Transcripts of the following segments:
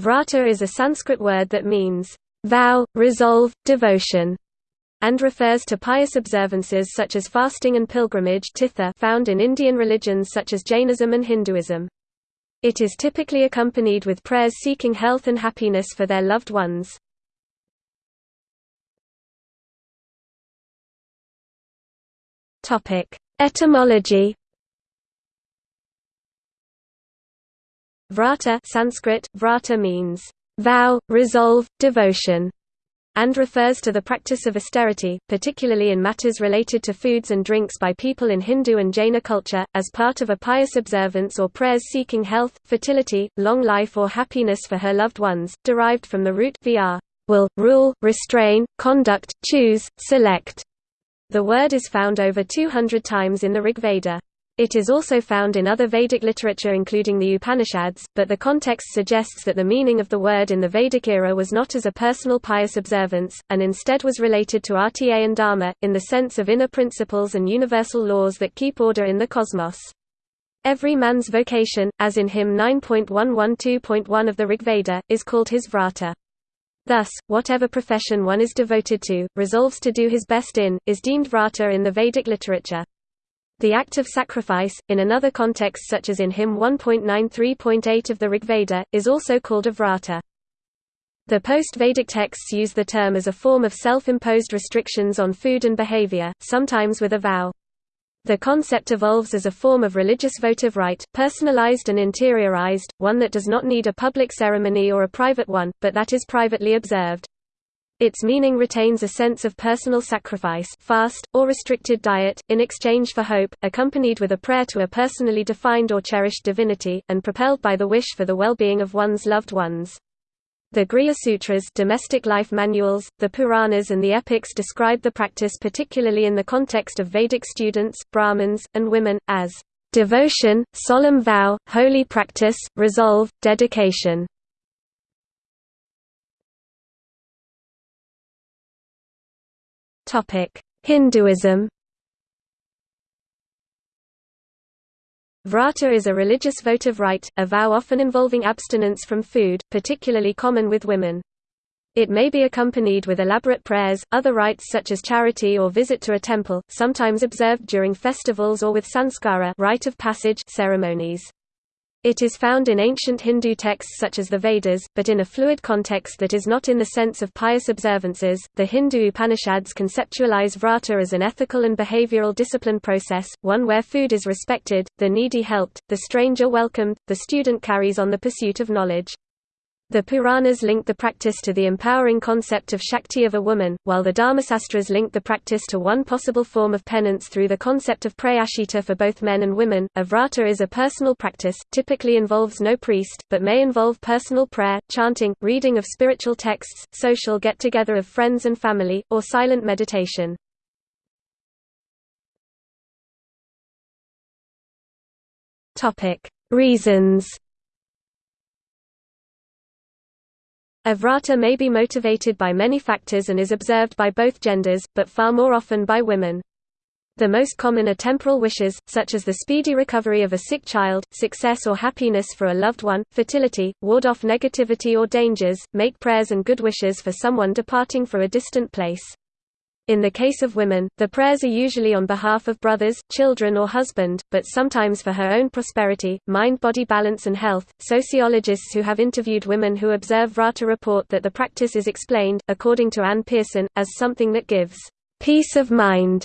Vrata is a Sanskrit word that means, vow, resolve, devotion, and refers to pious observances such as fasting and pilgrimage tirtha found in Indian religions such as Jainism and Hinduism. It is typically accompanied with prayers seeking health and happiness for their loved ones. Etymology Vrata Sanskrit, vrata means vow, resolve, devotion, and refers to the practice of austerity, particularly in matters related to foods and drinks by people in Hindu and Jaina culture, as part of a pious observance or prayers seeking health, fertility, long life or happiness for her loved ones, derived from the root vr will, rule, restrain, conduct, choose, select. The word is found over 200 times in the Rigveda. It is also found in other Vedic literature including the Upanishads, but the context suggests that the meaning of the word in the Vedic era was not as a personal pious observance, and instead was related to RTA and Dharma, in the sense of inner principles and universal laws that keep order in the cosmos. Every man's vocation, as in hymn 9.112.1 of the Rigveda, is called his vrata. Thus, whatever profession one is devoted to, resolves to do his best in, is deemed vrata in the Vedic literature. The act of sacrifice, in another context such as in hymn 1.93.8 of the Rigveda, is also called a vrata. The post-Vedic texts use the term as a form of self-imposed restrictions on food and behavior, sometimes with a vow. The concept evolves as a form of religious votive rite, personalized and interiorized, one that does not need a public ceremony or a private one, but that is privately observed. Its meaning retains a sense of personal sacrifice fast, or restricted diet, in exchange for hope, accompanied with a prayer to a personally defined or cherished divinity, and propelled by the wish for the well-being of one's loved ones. The Griha Sutras domestic life manuals, the Puranas and the epics describe the practice particularly in the context of Vedic students, Brahmins, and women, as devotion, solemn vow, holy practice, resolve, dedication. Hinduism Vrata is a religious votive rite, a vow often involving abstinence from food, particularly common with women. It may be accompanied with elaborate prayers, other rites such as charity or visit to a temple, sometimes observed during festivals or with sanskara rite of passage ceremonies. It is found in ancient Hindu texts such as the Vedas, but in a fluid context that is not in the sense of pious observances. The Hindu Upanishads conceptualize vrata as an ethical and behavioral discipline process, one where food is respected, the needy helped, the stranger welcomed, the student carries on the pursuit of knowledge. The Puranas link the practice to the empowering concept of Shakti of a woman, while the Dharmasastras link the practice to one possible form of penance through the concept of prayashita for both men and women. Avrata is a personal practice, typically involves no priest, but may involve personal prayer, chanting, reading of spiritual texts, social get-together of friends and family, or silent meditation. Reasons A vrata may be motivated by many factors and is observed by both genders, but far more often by women. The most common are temporal wishes, such as the speedy recovery of a sick child, success or happiness for a loved one, fertility, ward off negativity or dangers, make prayers and good wishes for someone departing for a distant place. In the case of women, the prayers are usually on behalf of brothers, children, or husband, but sometimes for her own prosperity, mind body balance, and health. Sociologists who have interviewed women who observe Vrata report that the practice is explained, according to Anne Pearson, as something that gives peace of mind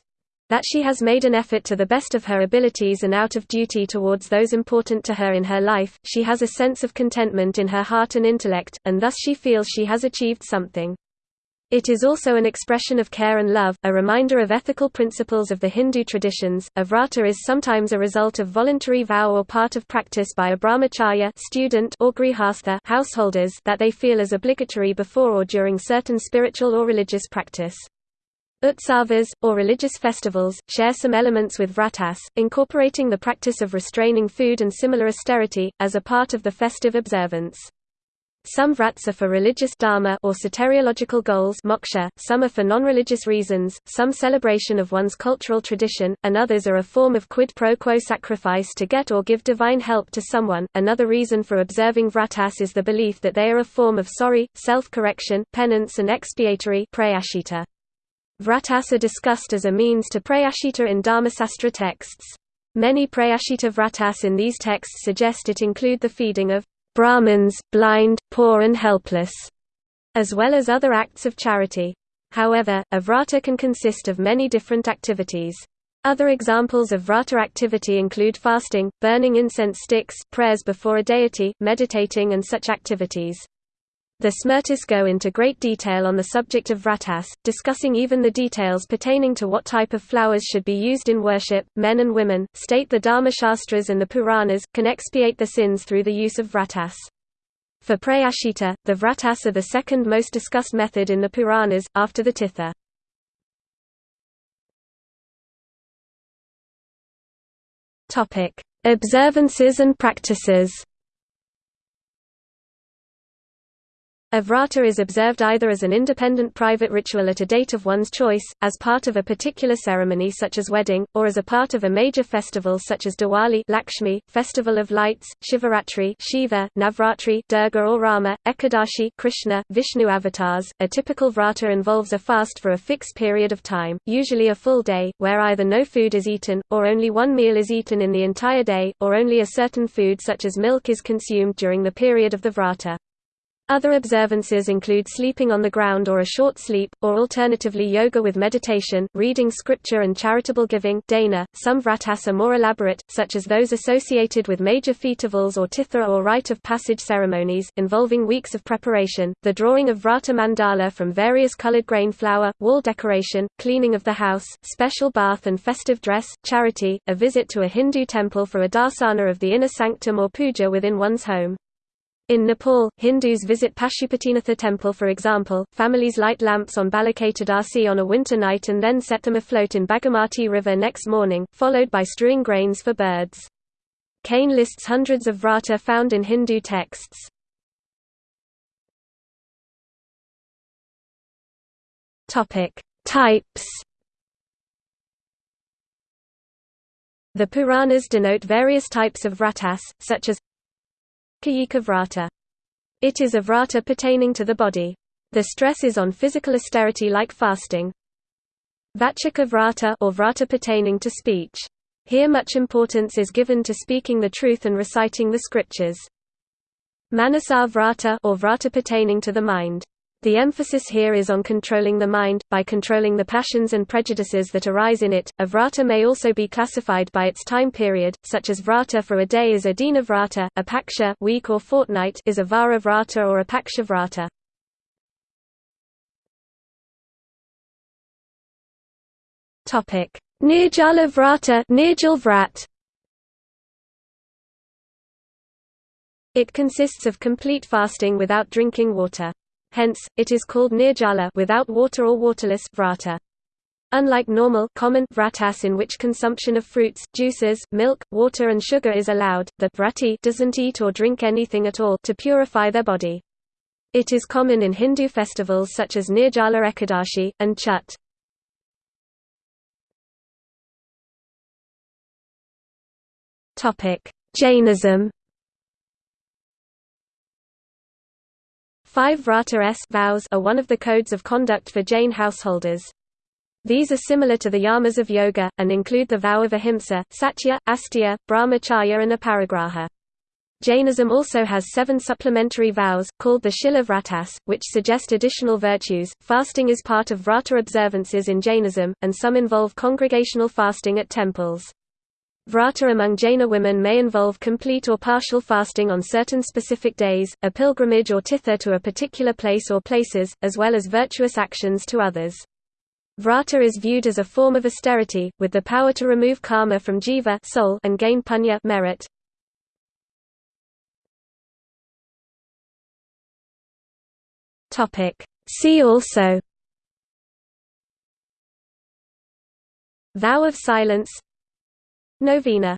that she has made an effort to the best of her abilities and out of duty towards those important to her in her life, she has a sense of contentment in her heart and intellect, and thus she feels she has achieved something. It is also an expression of care and love, a reminder of ethical principles of the Hindu traditions. A vrata is sometimes a result of voluntary vow or part of practice by a brahmacharya student or grihastha householders that they feel as obligatory before or during certain spiritual or religious practice. Utsavas, or religious festivals, share some elements with vratas, incorporating the practice of restraining food and similar austerity, as a part of the festive observance. Some vrats are for religious dharma or soteriological goals moksha, some are for non-religious reasons, some celebration of one's cultural tradition, and others are a form of quid pro quo sacrifice to get or give divine help to someone. Another reason for observing vratas is the belief that they are a form of sorry, self-correction, penance and expiatory prayashita. Vratas are discussed as a means to prayashita in Dharmasastra texts. Many prayashita vratas in these texts suggest it include the feeding of Brahmins, blind, poor and helpless, as well as other acts of charity. However, a vrata can consist of many different activities. Other examples of vrata activity include fasting, burning incense sticks, prayers before a deity, meditating and such activities. The Smritis go into great detail on the subject of vratas, discussing even the details pertaining to what type of flowers should be used in worship. Men and women, state the Dharma Shastras and the Puranas, can expiate their sins through the use of vratas. For prayashita, the vratas are the second most discussed method in the Puranas, after the tirtha. Observances and practices A vrata is observed either as an independent private ritual at a date of one's choice, as part of a particular ceremony such as wedding, or as a part of a major festival such as Diwali Lakshmi, Festival of Lights, Shivaratri Shiva, Navratri Durga or Rama, Ekadashi Krishna, Vishnu avatars. A typical vrata involves a fast for a fixed period of time, usually a full day, where either no food is eaten, or only one meal is eaten in the entire day, or only a certain food such as milk is consumed during the period of the vrata. Other observances include sleeping on the ground or a short sleep, or alternatively yoga with meditation, reading scripture and charitable giving dana. .Some vratas are more elaborate, such as those associated with major festivals or tirtha or rite of passage ceremonies, involving weeks of preparation, the drawing of vrata mandala from various colored grain flour, wall decoration, cleaning of the house, special bath and festive dress, charity, a visit to a Hindu temple for a darsana of the inner sanctum or puja within one's home. In Nepal, Hindus visit Pashupatinath temple for example, families light lamps on Balachaturdashi on a winter night and then set them afloat in Bagmati river next morning, followed by strewing grains for birds. Kane lists hundreds of vrata found in Hindu texts. Types The Puranas denote various types of vratas, such as Kayika vrata. It is a vrata pertaining to the body. The stress is on physical austerity like fasting. Vachika vrata or vrata pertaining to speech. Here much importance is given to speaking the truth and reciting the scriptures. Manasa vrata or vrata pertaining to the mind. The emphasis here is on controlling the mind, by controlling the passions and prejudices that arise in it. A vrata may also be classified by its time period, such as vrata for a day is a dina vrata, a paksha week or fortnight is a vara vrata or a paksha vrata. Topic: Nirjala vrata, Nirjal vrat. It consists of complete fasting without drinking water. Hence, it is called nirjala without water or waterless vrata. Unlike normal common vratas in which consumption of fruits, juices, milk, water and sugar is allowed, the vrati doesn't eat or drink anything at all to purify their body. It is common in Hindu festivals such as Nirjala Ekadashi, and Chhath. Jainism Five Vrata S vows are one of the codes of conduct for Jain householders. These are similar to the yamas of yoga, and include the vow of ahimsa, satya, asteya, brahmacharya and aparigraha. Jainism also has seven supplementary vows, called the Shila Vratas, which suggest additional virtues. Fasting is part of Vrata observances in Jainism, and some involve congregational fasting at temples. Vrata among Jaina women may involve complete or partial fasting on certain specific days, a pilgrimage or tirtha to a particular place or places, as well as virtuous actions to others. Vrata is viewed as a form of austerity, with the power to remove karma from jiva soul and gain punya merit. See also Vow of silence Novena